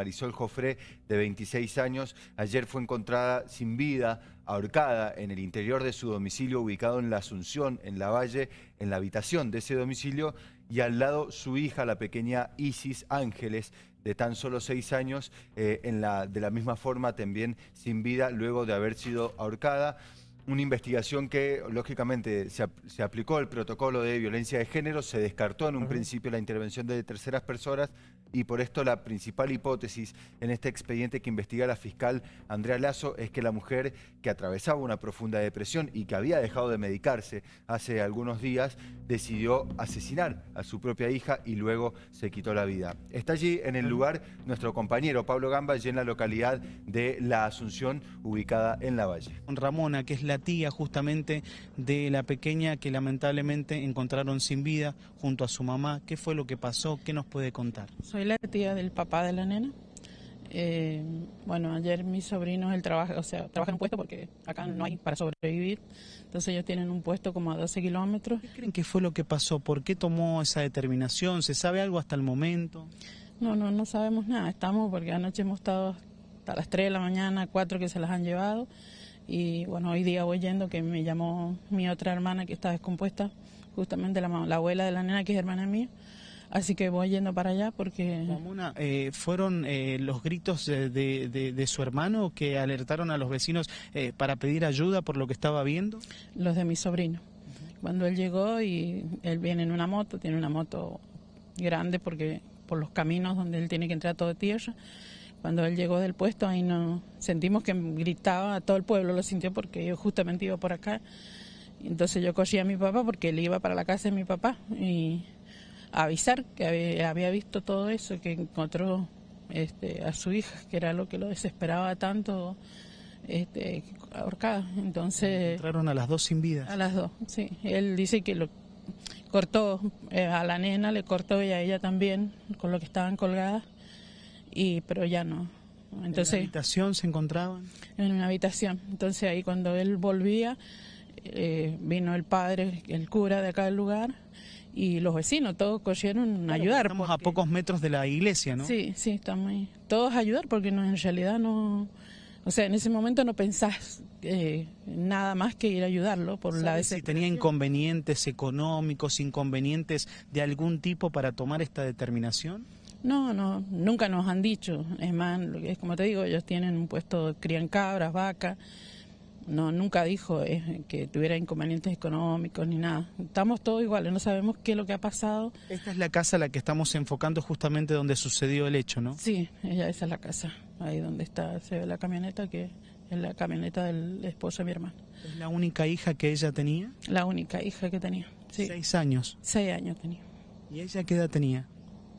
Marisol Jofré, de 26 años, ayer fue encontrada sin vida, ahorcada en el interior de su domicilio ubicado en la Asunción, en la Valle, en la habitación de ese domicilio y al lado su hija, la pequeña Isis Ángeles, de tan solo seis años, eh, en la, de la misma forma también sin vida luego de haber sido ahorcada una investigación que, lógicamente, se, aplicó el protocolo de violencia de género, se descartó en un principio la intervención de terceras personas y por esto la principal hipótesis en este expediente que investiga la fiscal Andrea Lazo es que la mujer que atravesaba una profunda depresión y que había dejado de medicarse hace algunos días, decidió asesinar a su propia hija y luego se quitó la vida. Está allí en el lugar nuestro compañero Pablo Gamba, en la localidad de La Asunción, ubicada en La Valle. Ramona, que es la tía justamente de la pequeña que lamentablemente encontraron sin vida junto a su mamá. ¿Qué fue lo que pasó? ¿Qué nos puede contar? Soy la tía del papá de la nena. Eh, bueno, ayer mis sobrinos, el trabajo, o sea, trabajan en un puesto porque acá no hay para sobrevivir. Entonces ellos tienen un puesto como a 12 kilómetros. ¿Qué creen que fue lo que pasó? ¿Por qué tomó esa determinación? ¿Se sabe algo hasta el momento? No, no, no sabemos nada. Estamos porque anoche hemos estado hasta las 3 de la mañana, 4 que se las han llevado. Y bueno, hoy día voy yendo que me llamó mi otra hermana que está descompuesta, justamente la, la abuela de la nena que es hermana mía. Así que voy yendo para allá porque... Ramona, eh, ¿fueron eh, los gritos de, de, su hermano que alertaron a los vecinos eh, para pedir ayuda por lo que estaba viendo? Los de mi sobrino. Cuando él llegó y él viene en una moto, tiene una moto grande porque por los caminos donde él tiene que entrar todo de tierra. Cuando él llegó del puesto, ahí no sentimos que gritaba, todo el pueblo lo sintió porque yo justamente iba por acá. Entonces yo cogí a mi papá porque él iba para la casa de mi papá y a avisar que había, visto todo eso, que encontró este, a su hija, que era lo que lo desesperaba tanto, este, ahorcada. Entonces... Entraron a las dos sin vida. A las dos, sí. Él dice que lo cortó eh, a la nena, le cortó y a ella también, con lo que estaban colgadas y pero ya no. Entonces, ¿En una habitación se encontraban? En una habitación. Entonces ahí cuando él volvía, eh, vino el padre, el cura de acá del lugar, y los vecinos, todos cogieron a ayudar. Estamos a pocos metros de la iglesia, ¿no? Sí, sí, estamos ahí. Todos a ayudar porque no, en realidad no... O sea, en ese momento no pensás eh, nada más que ir a ayudarlo por la si tenía inconvenientes económicos, inconvenientes de algún tipo para tomar esta determinación? No, no, nunca nos han dicho. Es más, es como te digo, ellos tienen un puesto, crían cabras, vacas. No, nunca dijo eh, que tuviera inconvenientes económicos ni nada. Estamos todos iguales, no sabemos qué es lo que ha pasado. Esta es la casa a la que estamos enfocando justamente donde sucedió el hecho, ¿no? Sí, ella, esa es la casa, ahí donde está, se ve la camioneta, que es la camioneta del esposo de mi hermano. ¿Es la única hija que ella tenía? La única hija que tenía, sí. ¿Seis años? Seis años tenía. ¿Y ella qué edad tenía?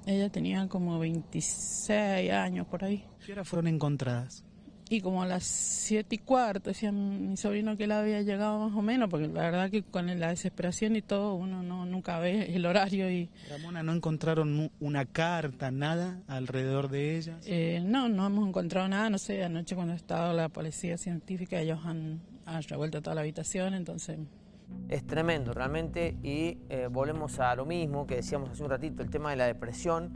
Ella tenía como 26 años por ahí. ¿Qué hora fueron encontradas? Y como a las 7 y cuarto, decía mi sobrino que él había llegado más o menos, porque la verdad que con la desesperación y todo, uno no nunca ve el horario. y Ramona, ¿no encontraron una carta, nada alrededor de ella? Eh, no, no hemos encontrado nada, no sé, anoche cuando estaba la policía científica, ellos han, han revuelto toda la habitación, entonces es tremendo realmente y eh, volvemos a lo mismo que decíamos hace un ratito, el tema de la depresión,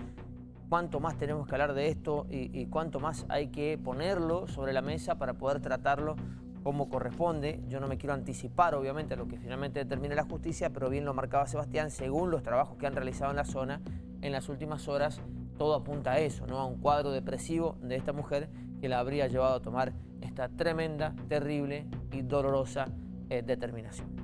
cuánto más tenemos que hablar de esto y, cuánto más hay que ponerlo sobre la mesa para poder tratarlo como corresponde. Yo no me quiero anticipar obviamente a lo que finalmente determine la justicia, pero bien lo marcaba Sebastián, según los trabajos que han realizado en la zona en las últimas horas, todo apunta a eso, ¿no? a un cuadro depresivo de esta mujer que la habría llevado a tomar esta tremenda, terrible y dolorosa eh, determinación.